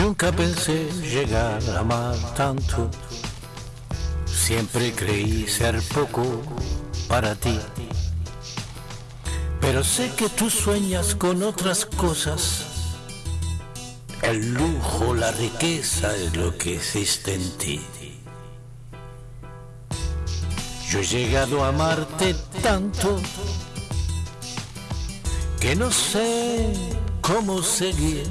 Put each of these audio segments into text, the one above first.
Nunca pensé llegar a amar tanto. Siempre creí ser poco para ti. Pero sé que tú sueñas con otras cosas. El lujo, la riqueza es lo que existe en ti. Yo he llegado a amarte tanto que no sé cómo seguir.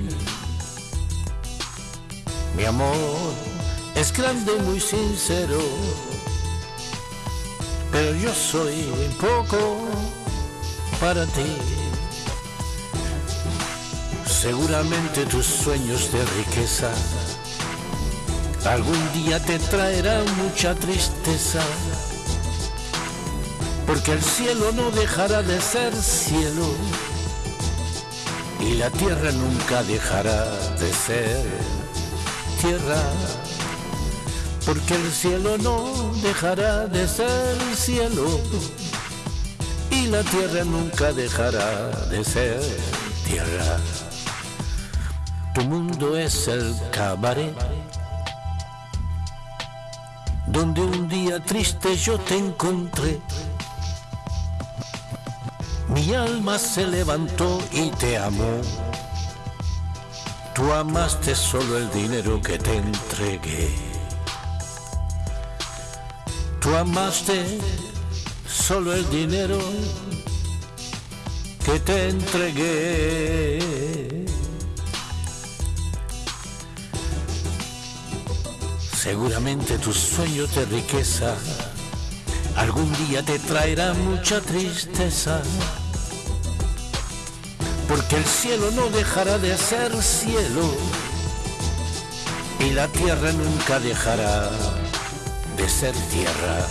Mi amor es grande y muy sincero, pero yo soy poco para ti. Seguramente tus sueños de riqueza algún día te traerán mucha tristeza, porque el cielo no dejará de ser cielo y la tierra nunca dejará de ser tierra, porque el cielo no dejará de ser cielo y la tierra nunca dejará de ser tierra. Tu mundo es el cabaret donde un día triste yo te encontré mi alma se levantó y te amó. Tú amaste solo el dinero que te entregué. Tú amaste solo el dinero que te entregué. Seguramente tus sueños de riqueza algún día te traerán mucha tristeza porque el cielo no dejará de ser cielo y la tierra nunca dejará de ser tierra.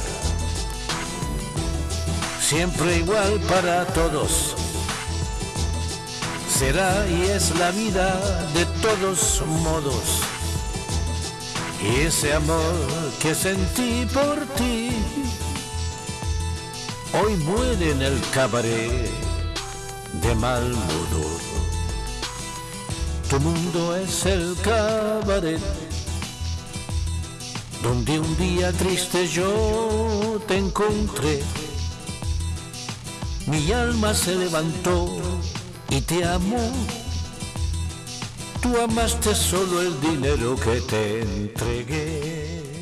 Siempre igual para todos. Será y es la vida de todos modos. Y ese amor que sentí por ti, hoy muere en el cabaret de mal modo. Tu mundo es el cabaret donde un día triste yo te encontré. Mi alma se levantó y te amó. Tú amaste solo el dinero que te entregué.